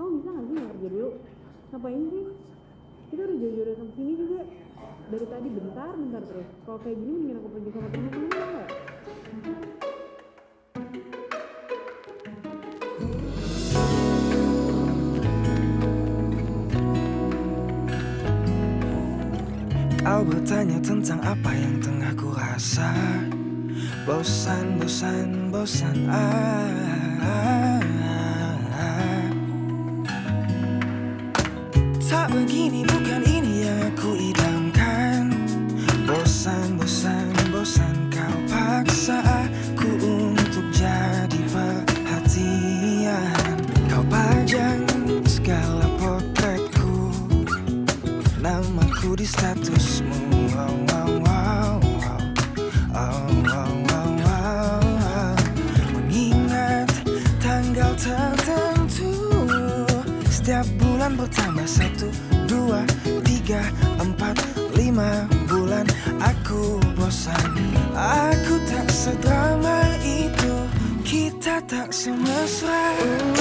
kamu bisa nggak sih nggak kerja dulu? Ngapain sih? Kita udah jauh-jauh datang sini juga. Dari tadi bentar bentar terus. Kalau kayak gini mendingan aku pergi sama temen-temen nggak? Kau bertanya tentang apa yang tengah ku rasa. Bosan, bosan, bosan ah, tertentu. Setiap bulan bertambah satu, dua, tiga, empat, lima bulan. Aku bosan Aku tak sedrama itu. Kita tak semesra. Kau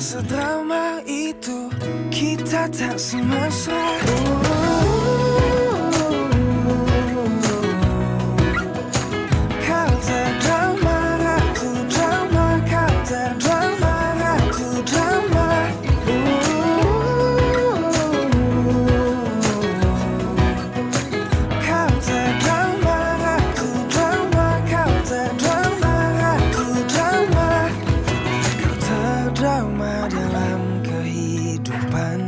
sedrama itu Kita tak semesra drama dalam kehidupan.